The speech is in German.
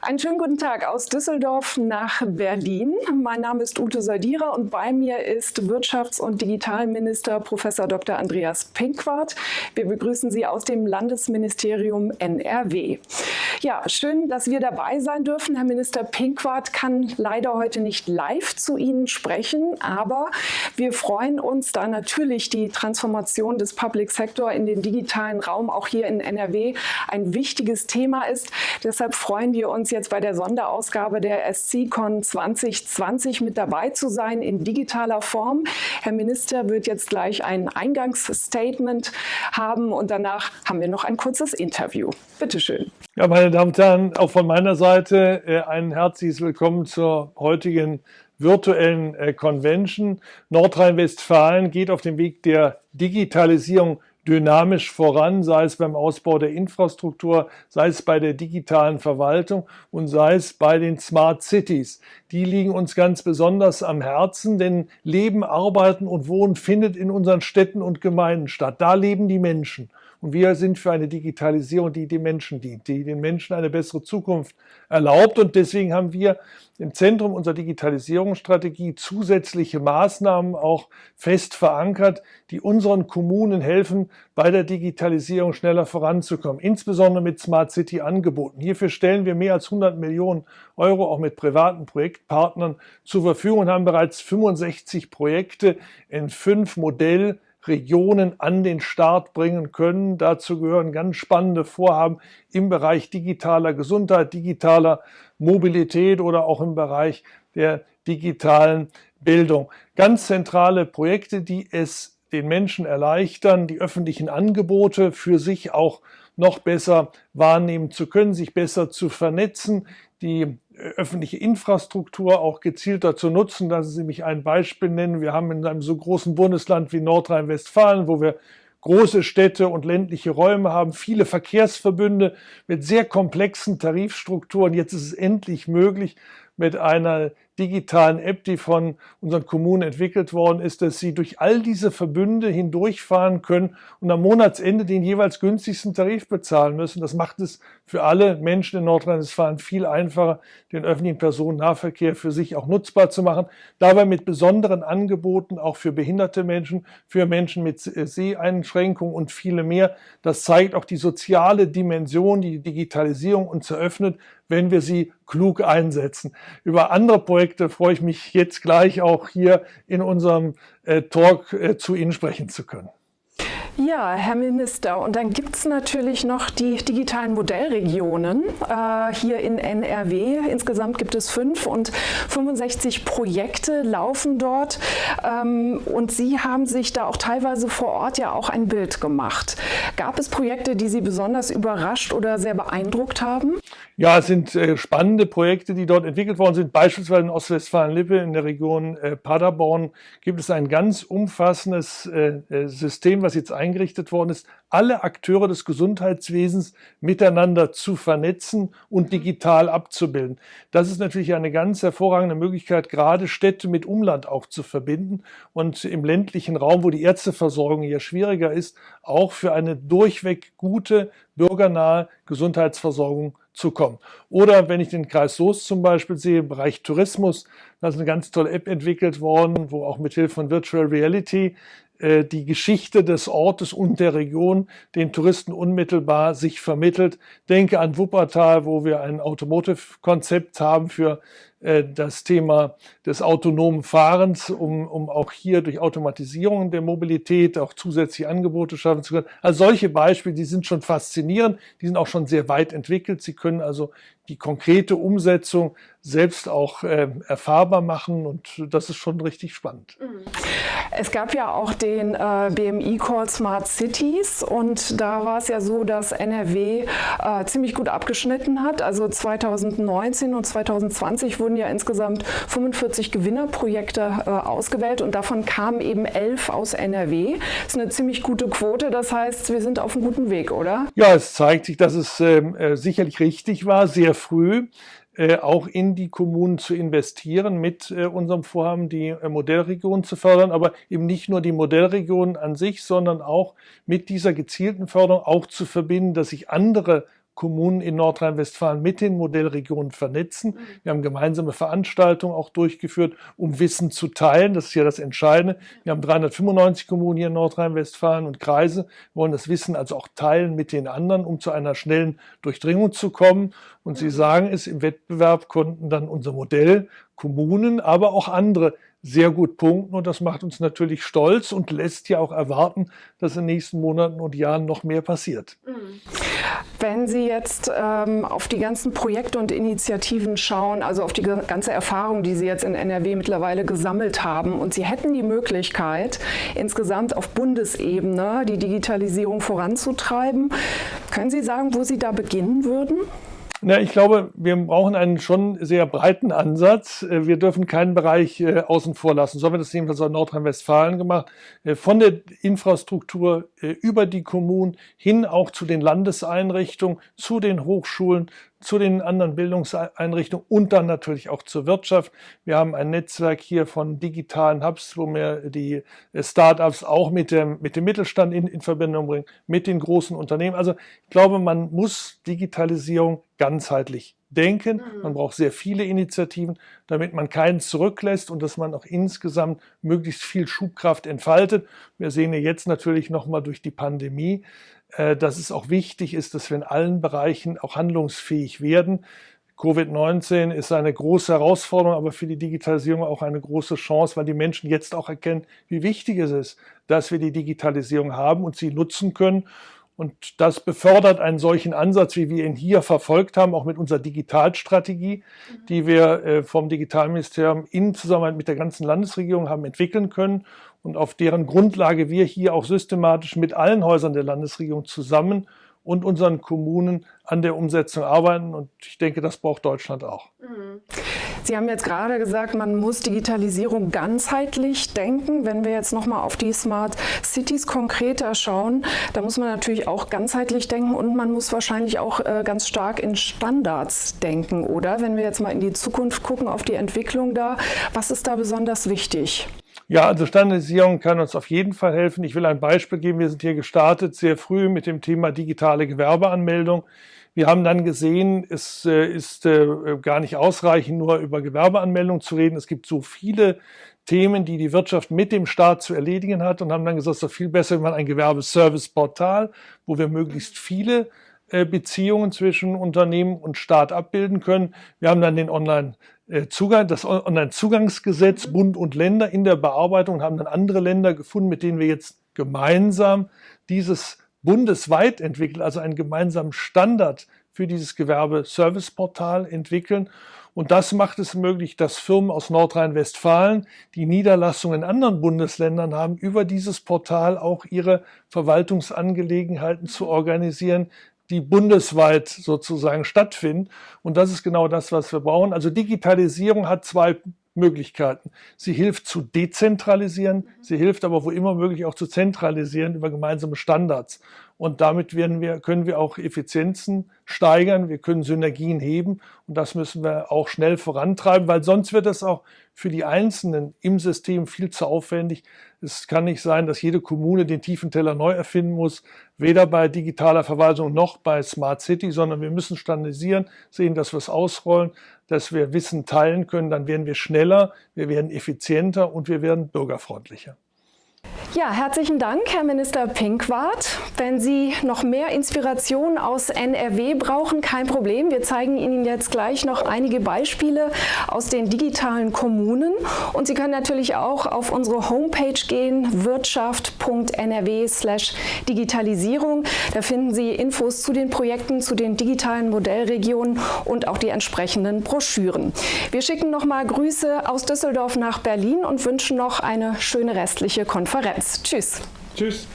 Einen schönen guten Tag aus Düsseldorf nach Berlin. Mein Name ist Ute Soldierer und bei mir ist Wirtschafts- und Digitalminister Prof. Dr. Andreas Pinkwart. Wir begrüßen Sie aus dem Landesministerium NRW. Ja, schön, dass wir dabei sein dürfen. Herr Minister Pinkwart kann leider heute nicht live zu Ihnen sprechen, aber wir freuen uns, da natürlich die Transformation des Public Sector in den digitalen Raum auch hier in NRW ein wichtiges Thema ist. Deshalb freuen wir uns jetzt bei der Sonderausgabe der SCCon 2020 mit dabei zu sein in digitaler Form. Herr Minister wird jetzt gleich ein Eingangsstatement haben und danach haben wir noch ein kurzes Interview. Bitte schön. Ja, meine Damen und Herren, auch von meiner Seite äh, ein herzliches Willkommen zur heutigen virtuellen äh, Convention. Nordrhein-Westfalen geht auf dem Weg der Digitalisierung dynamisch voran, sei es beim Ausbau der Infrastruktur, sei es bei der digitalen Verwaltung und sei es bei den Smart Cities. Die liegen uns ganz besonders am Herzen, denn Leben, Arbeiten und Wohnen findet in unseren Städten und Gemeinden statt. Da leben die Menschen. Und wir sind für eine Digitalisierung, die den Menschen dient, die den Menschen eine bessere Zukunft erlaubt. Und deswegen haben wir im Zentrum unserer Digitalisierungsstrategie zusätzliche Maßnahmen auch fest verankert, die unseren Kommunen helfen, bei der Digitalisierung schneller voranzukommen, insbesondere mit Smart City Angeboten. Hierfür stellen wir mehr als 100 Millionen Euro auch mit privaten Projektpartnern zur Verfügung und haben bereits 65 Projekte in fünf Modell Regionen an den Start bringen können. Dazu gehören ganz spannende Vorhaben im Bereich digitaler Gesundheit, digitaler Mobilität oder auch im Bereich der digitalen Bildung. Ganz zentrale Projekte, die es den Menschen erleichtern, die öffentlichen Angebote für sich auch noch besser wahrnehmen zu können, sich besser zu vernetzen, die öffentliche Infrastruktur auch gezielter zu nutzen. Lassen Sie mich ein Beispiel nennen. Wir haben in einem so großen Bundesland wie Nordrhein-Westfalen, wo wir große Städte und ländliche Räume haben, viele Verkehrsverbünde mit sehr komplexen Tarifstrukturen. Jetzt ist es endlich möglich, mit einer digitalen App, die von unseren Kommunen entwickelt worden ist, dass sie durch all diese Verbünde hindurchfahren können und am Monatsende den jeweils günstigsten Tarif bezahlen müssen. Das macht es für alle Menschen in Nordrhein-Westfalen viel einfacher, den öffentlichen Personennahverkehr für sich auch nutzbar zu machen. Dabei mit besonderen Angeboten auch für behinderte Menschen, für Menschen mit Seheinschränkungen und viele mehr. Das zeigt auch die soziale Dimension, die Digitalisierung uns eröffnet, wenn wir sie klug einsetzen. Über andere Projekte freue ich mich jetzt gleich auch hier in unserem äh, Talk äh, zu Ihnen sprechen zu können. Ja, Herr Minister, und dann gibt es natürlich noch die digitalen Modellregionen äh, hier in NRW. Insgesamt gibt es fünf und 65 Projekte laufen dort. Ähm, und Sie haben sich da auch teilweise vor Ort ja auch ein Bild gemacht. Gab es Projekte, die Sie besonders überrascht oder sehr beeindruckt haben? Ja, es sind äh, spannende Projekte, die dort entwickelt worden sind. Beispielsweise in Ostwestfalen-Lippe in der Region äh, Paderborn gibt es ein ganz umfassendes äh, äh System, was jetzt eingerichtet worden ist, alle Akteure des Gesundheitswesens miteinander zu vernetzen und digital abzubilden. Das ist natürlich eine ganz hervorragende Möglichkeit, gerade Städte mit Umland auch zu verbinden und im ländlichen Raum, wo die Ärzteversorgung hier schwieriger ist, auch für eine durchweg gute, bürgernahe Gesundheitsversorgung zu kommen. Oder wenn ich den Kreis Soest zum Beispiel sehe, im Bereich Tourismus, da ist eine ganz tolle App entwickelt worden, wo auch mit Hilfe von Virtual Reality die Geschichte des Ortes und der Region den Touristen unmittelbar sich vermittelt. Denke an Wuppertal, wo wir ein Automotive-Konzept haben für äh, das Thema des autonomen Fahrens, um, um auch hier durch Automatisierung der Mobilität auch zusätzliche Angebote schaffen zu können. Also solche Beispiele, die sind schon faszinierend, die sind auch schon sehr weit entwickelt. Sie können also die konkrete Umsetzung selbst auch äh, erfahrbar machen und das ist schon richtig spannend. Mhm. Es gab ja auch den äh, BMI Call Smart Cities und da war es ja so, dass NRW äh, ziemlich gut abgeschnitten hat. Also 2019 und 2020 wurden ja insgesamt 45 Gewinnerprojekte äh, ausgewählt und davon kamen eben elf aus NRW. Das ist eine ziemlich gute Quote, das heißt, wir sind auf einem guten Weg, oder? Ja, es zeigt sich, dass es ähm, äh, sicherlich richtig war, sehr früh äh, auch in die Kommunen zu investieren mit äh, unserem Vorhaben, die äh, Modellregion zu fördern, aber eben nicht nur die Modellregionen an sich, sondern auch mit dieser gezielten Förderung auch zu verbinden, dass sich andere Kommunen in Nordrhein-Westfalen mit den Modellregionen vernetzen. Mhm. Wir haben gemeinsame Veranstaltungen auch durchgeführt, um Wissen zu teilen. Das ist ja das Entscheidende. Wir haben 395 Kommunen hier in Nordrhein-Westfalen und Kreise. Wir wollen das Wissen also auch teilen mit den anderen, um zu einer schnellen Durchdringung zu kommen. Und Sie mhm. sagen es, im Wettbewerb konnten dann unser Modell Kommunen, aber auch andere sehr gut punkten und das macht uns natürlich stolz und lässt ja auch erwarten, dass in den nächsten Monaten und Jahren noch mehr passiert. Mhm. Wenn Sie jetzt ähm, auf die ganzen Projekte und Initiativen schauen, also auf die ganze Erfahrung, die Sie jetzt in NRW mittlerweile gesammelt haben und Sie hätten die Möglichkeit, insgesamt auf Bundesebene die Digitalisierung voranzutreiben, können Sie sagen, wo Sie da beginnen würden? Na, ich glaube, wir brauchen einen schon sehr breiten Ansatz. Äh, wir dürfen keinen Bereich äh, außen vor lassen. So haben wir das jedenfalls in Nordrhein-Westfalen gemacht. Äh, von der Infrastruktur über die Kommunen hin auch zu den Landeseinrichtungen, zu den Hochschulen, zu den anderen Bildungseinrichtungen und dann natürlich auch zur Wirtschaft. Wir haben ein Netzwerk hier von digitalen Hubs, wo wir die Startups auch mit dem, mit dem Mittelstand in, in Verbindung bringen, mit den großen Unternehmen. Also ich glaube, man muss Digitalisierung ganzheitlich denken. Mhm. Man braucht sehr viele Initiativen, damit man keinen zurücklässt und dass man auch insgesamt möglichst viel Schubkraft entfaltet. Wir sehen ja jetzt natürlich nochmal durch die Pandemie, äh, dass es auch wichtig ist, dass wir in allen Bereichen auch handlungsfähig werden. Covid-19 ist eine große Herausforderung, aber für die Digitalisierung auch eine große Chance, weil die Menschen jetzt auch erkennen, wie wichtig es ist, dass wir die Digitalisierung haben und sie nutzen können. Und das befördert einen solchen Ansatz, wie wir ihn hier verfolgt haben, auch mit unserer Digitalstrategie, die wir äh, vom Digitalministerium in Zusammenarbeit mit der ganzen Landesregierung haben entwickeln können und auf deren Grundlage wir hier auch systematisch mit allen Häusern der Landesregierung zusammen und unseren Kommunen an der Umsetzung arbeiten. Und ich denke, das braucht Deutschland auch. Mhm. Sie haben jetzt gerade gesagt, man muss Digitalisierung ganzheitlich denken. Wenn wir jetzt nochmal auf die Smart Cities konkreter schauen, da muss man natürlich auch ganzheitlich denken und man muss wahrscheinlich auch äh, ganz stark in Standards denken, oder? Wenn wir jetzt mal in die Zukunft gucken, auf die Entwicklung da, was ist da besonders wichtig? Ja, also Standardisierung kann uns auf jeden Fall helfen. Ich will ein Beispiel geben. Wir sind hier gestartet sehr früh mit dem Thema digitale Gewerbeanmeldung. Wir haben dann gesehen, es äh, ist äh, gar nicht ausreichend, nur über Gewerbeanmeldung zu reden. Es gibt so viele Themen, die die Wirtschaft mit dem Staat zu erledigen hat und haben dann gesagt, es ist doch viel besser, wenn man ein Gewerbeservice-Portal, wo wir möglichst viele Beziehungen zwischen Unternehmen und Staat abbilden können. Wir haben dann den Online äh, Zugang, das Online-Zugangsgesetz Bund und Länder in der Bearbeitung haben dann andere Länder gefunden, mit denen wir jetzt gemeinsam dieses bundesweit entwickeln, also einen gemeinsamen Standard für dieses Gewerbe-Service-Portal entwickeln. Und das macht es möglich, dass Firmen aus Nordrhein-Westfalen, die Niederlassungen in anderen Bundesländern haben, über dieses Portal auch ihre Verwaltungsangelegenheiten zu organisieren, die bundesweit sozusagen stattfinden. Und das ist genau das, was wir brauchen. Also Digitalisierung hat zwei Möglichkeiten. Sie hilft zu dezentralisieren, sie hilft aber wo immer möglich auch zu zentralisieren über gemeinsame Standards. Und damit werden wir, können wir auch Effizienzen steigern, wir können Synergien heben und das müssen wir auch schnell vorantreiben, weil sonst wird es auch für die Einzelnen im System viel zu aufwendig. Es kann nicht sein, dass jede Kommune den tiefen Teller neu erfinden muss, weder bei digitaler Verwaltung noch bei Smart City, sondern wir müssen standardisieren, sehen, dass wir es ausrollen, dass wir Wissen teilen können, dann werden wir schneller, wir werden effizienter und wir werden bürgerfreundlicher. Ja, herzlichen Dank, Herr Minister Pinkwart. Wenn Sie noch mehr Inspiration aus NRW brauchen, kein Problem. Wir zeigen Ihnen jetzt gleich noch einige Beispiele aus den digitalen Kommunen. Und Sie können natürlich auch auf unsere Homepage gehen, wirtschaft.nrw/digitalisierung. Da finden Sie Infos zu den Projekten, zu den digitalen Modellregionen und auch die entsprechenden Broschüren. Wir schicken nochmal Grüße aus Düsseldorf nach Berlin und wünschen noch eine schöne restliche Konferenz. Tschüss. Tschüss.